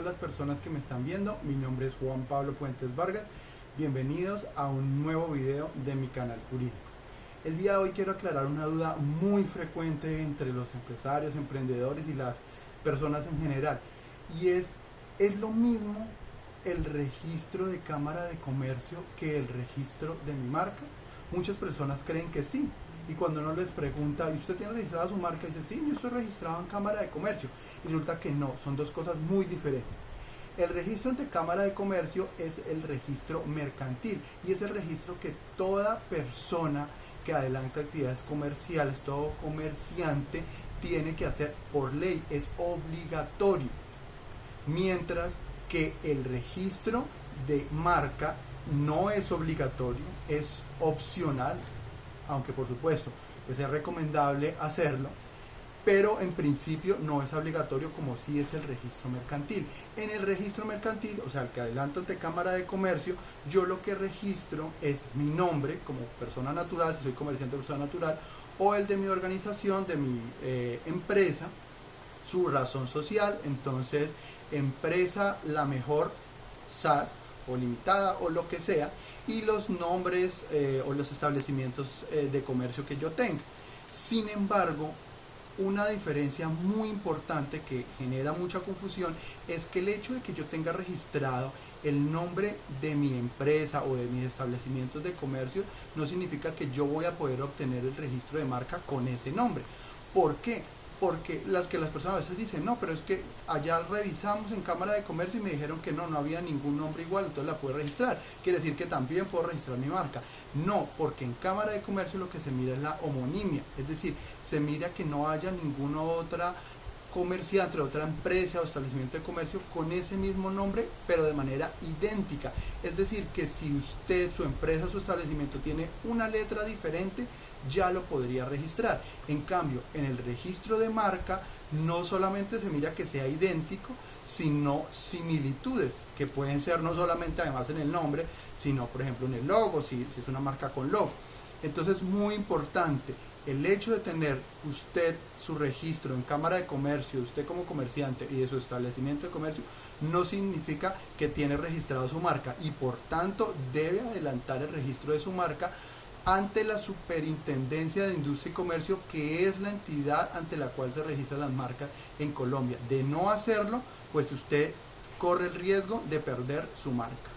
personas que me están viendo. Mi nombre es Juan Pablo Puentes Vargas. Bienvenidos a un nuevo video de mi canal jurídico. El día de hoy quiero aclarar una duda muy frecuente entre los empresarios, emprendedores y las personas en general. Y es, ¿es lo mismo el registro de Cámara de Comercio que el registro de mi marca? Muchas personas creen que sí, y cuando uno les pregunta, ¿y usted tiene registrada su marca? Dice, sí, yo estoy registrado en Cámara de Comercio. Y resulta que no, son dos cosas muy diferentes. El registro ante Cámara de Comercio es el registro mercantil y es el registro que toda persona que adelanta actividades comerciales, todo comerciante tiene que hacer por ley, es obligatorio. Mientras que el registro de marca no es obligatorio, es opcional, aunque por supuesto pues es recomendable hacerlo, pero en principio no es obligatorio como si es el registro mercantil. En el registro mercantil, o sea, el que adelanto ante Cámara de Comercio, yo lo que registro es mi nombre como persona natural, si soy comerciante de persona natural, o el de mi organización, de mi eh, empresa, su razón social, entonces empresa la mejor SAS o limitada o lo que sea, y los nombres eh, o los establecimientos eh, de comercio que yo tenga. Sin embargo, una diferencia muy importante que genera mucha confusión es que el hecho de que yo tenga registrado el nombre de mi empresa o de mis establecimientos de comercio no significa que yo voy a poder obtener el registro de marca con ese nombre. ¿Por qué? Porque las que las personas a veces dicen, no, pero es que allá revisamos en Cámara de Comercio y me dijeron que no, no había ningún nombre igual, entonces la puedo registrar. Quiere decir que también puedo registrar mi marca. No, porque en Cámara de Comercio lo que se mira es la homonimia, es decir, se mira que no haya ninguna otra comerciante, otra empresa o establecimiento de comercio con ese mismo nombre, pero de manera idéntica. Es decir, que si usted, su empresa, su establecimiento tiene una letra diferente, ya lo podría registrar. En cambio, en el registro de marca no solamente se mira que sea idéntico, sino similitudes, que pueden ser no solamente además en el nombre, sino por ejemplo en el logo, si, si es una marca con logo. Entonces, muy importante, el hecho de tener usted su registro en Cámara de Comercio, usted como comerciante y de su establecimiento de comercio, no significa que tiene registrado su marca y por tanto debe adelantar el registro de su marca ante la Superintendencia de Industria y Comercio, que es la entidad ante la cual se registran las marcas en Colombia. De no hacerlo, pues usted corre el riesgo de perder su marca.